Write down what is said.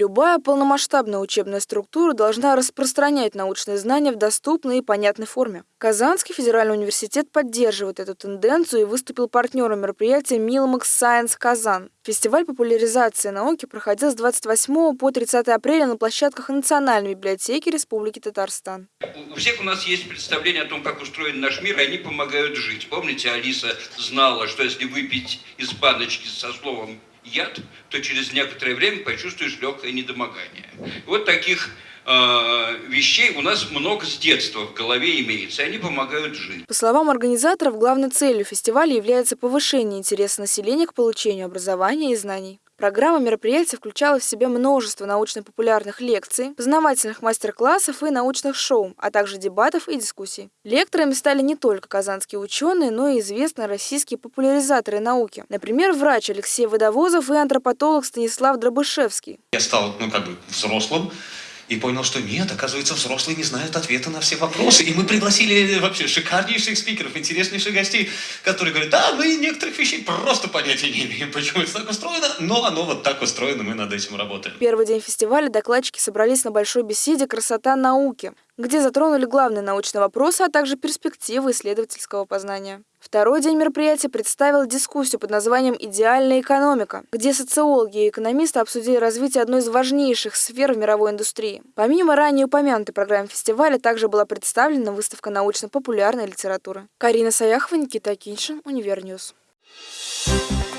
Любая полномасштабная учебная структура должна распространять научные знания в доступной и понятной форме. Казанский федеральный университет поддерживает эту тенденцию и выступил партнером мероприятия «Милмакс Science Казан». Фестиваль популяризации науки проходил с 28 по 30 апреля на площадках Национальной библиотеки Республики Татарстан. У всех у нас есть представление о том, как устроен наш мир, и они помогают жить. Помните, Алиса знала, что если выпить из баночки со словом яд, то через некоторое время почувствуешь легкое недомогание. Вот таких э, вещей у нас много с детства в голове имеется, и они помогают жить. По словам организаторов, главной целью фестиваля является повышение интереса населения к получению образования и знаний. Программа мероприятия включала в себя множество научно-популярных лекций, познавательных мастер-классов и научных шоу, а также дебатов и дискуссий. Лекторами стали не только казанские ученые, но и известные российские популяризаторы науки. Например, врач Алексей Водовозов и антропотолог Станислав Дробышевский. Я стал, ну, как бы взрослым, и понял, что нет, оказывается, взрослые не знают ответа на все вопросы. И мы пригласили вообще шикарнейших спикеров, интереснейших гостей, которые говорят, да, мы некоторых вещей просто понятия не имеем, почему это так устроено, но оно вот так устроено, мы над этим работаем. Первый день фестиваля докладчики собрались на большой беседе «Красота науки», где затронули главные научные вопросы, а также перспективы исследовательского познания. Второй день мероприятия представил дискуссию под названием «Идеальная экономика», где социологи и экономисты обсудили развитие одной из важнейших сфер в мировой индустрии. Помимо ранее упомянутой программы фестиваля, также была представлена выставка научно-популярной литературы. Карина Саяхова, Никита Киншин, Univer News. Thank you